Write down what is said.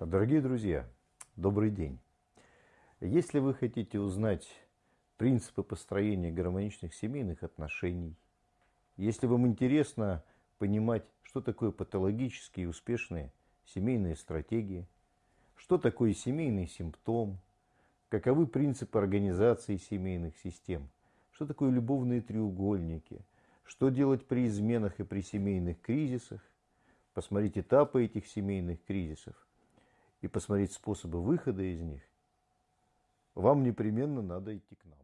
Дорогие друзья, добрый день. Если вы хотите узнать принципы построения гармоничных семейных отношений, если вам интересно понимать, что такое патологические и успешные семейные стратегии, что такое семейный симптом, каковы принципы организации семейных систем, что такое любовные треугольники, что делать при изменах и при семейных кризисах, посмотреть этапы этих семейных кризисов – и посмотреть способы выхода из них, вам непременно надо идти к нам.